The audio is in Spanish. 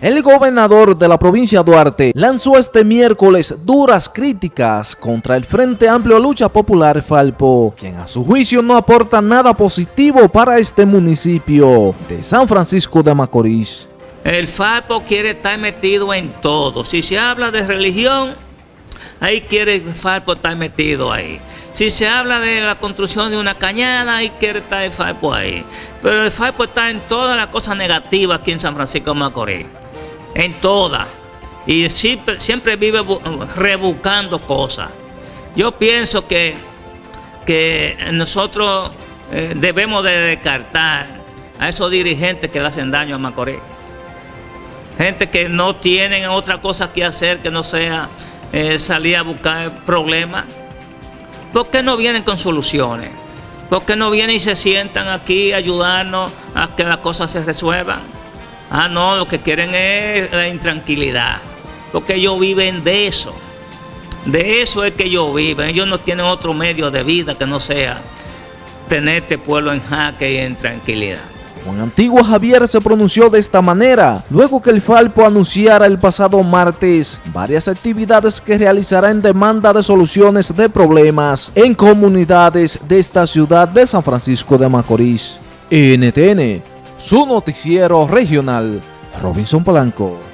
El gobernador de la provincia Duarte lanzó este miércoles duras críticas contra el Frente Amplio Lucha Popular Falpo, quien a su juicio no aporta nada positivo para este municipio de San Francisco de Macorís. El Falpo quiere estar metido en todo. Si se habla de religión, ahí quiere el Falpo estar metido ahí. Si se habla de la construcción de una cañada, ahí quiere estar el Falpo ahí. Pero el Falpo está en todas las cosas negativas aquí en San Francisco de Macorís en todas. Y siempre, vive rebuscando cosas. Yo pienso que, que nosotros eh, debemos de descartar a esos dirigentes que le hacen daño a Macorís. Gente que no tienen otra cosa que hacer que no sea eh, salir a buscar problemas. ¿Por qué no vienen con soluciones? ¿Por qué no vienen y se sientan aquí a ayudarnos a que las cosas se resuelvan? Ah, no, lo que quieren es la intranquilidad. Porque ellos viven de eso. De eso es que ellos viven. Ellos no tienen otro medio de vida que no sea tener este pueblo en jaque y en tranquilidad. Juan Antiguo Javier se pronunció de esta manera, luego que el Falpo anunciara el pasado martes varias actividades que realizará en demanda de soluciones de problemas en comunidades de esta ciudad de San Francisco de Macorís. NTN su noticiero regional, Robinson Polanco.